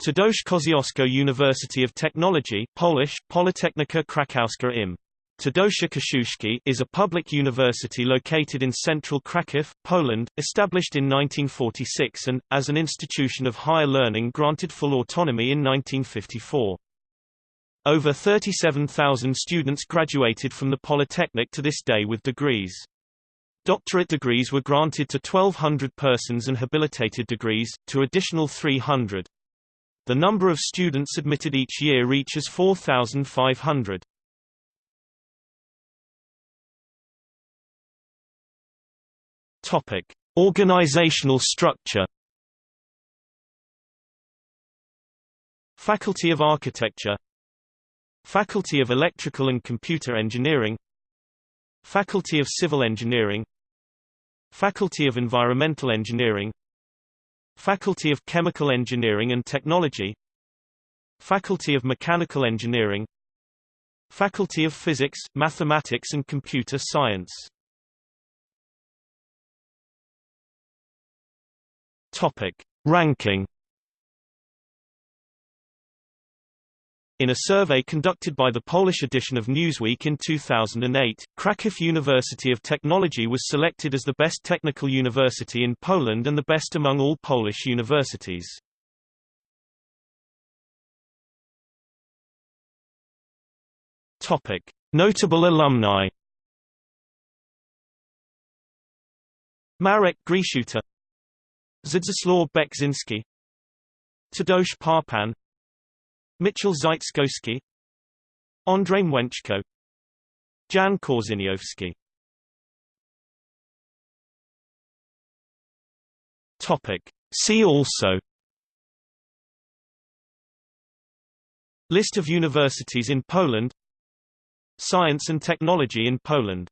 Tadeusz Kosciuszko University of Technology Polish, Politechnika Krakowska im. Tadeusz Kościuszki is a public university located in central Kraków, Poland, established in 1946 and, as an institution of higher learning granted full autonomy in 1954. Over 37,000 students graduated from the Polytechnic to this day with degrees. Doctorate degrees were granted to 1,200 persons and habilitated degrees, to additional 300. The number of students admitted each year reaches 4,500. Topic: Organizational structure. Faculty of Architecture Faculty of Electrical and Computer Engineering Faculty of Civil Engineering Faculty of Environmental Engineering Faculty of Chemical Engineering and Technology. Faculty of Mechanical Engineering. Faculty of Physics, Mathematics and Computer Science. Topic. Ranking In a survey conducted by the Polish edition of Newsweek in 2008, Kraków University of Technology was selected as the best technical university in Poland and the best among all Polish universities. Topic: Notable alumni. Marek Grechuta Zdzisław Beksinski Tadeusz Parpan Mitchell Zaitskowski Andrzej Mleczko Jan Korzyniowski Topic. See also. List of universities in Poland. Science and technology in Poland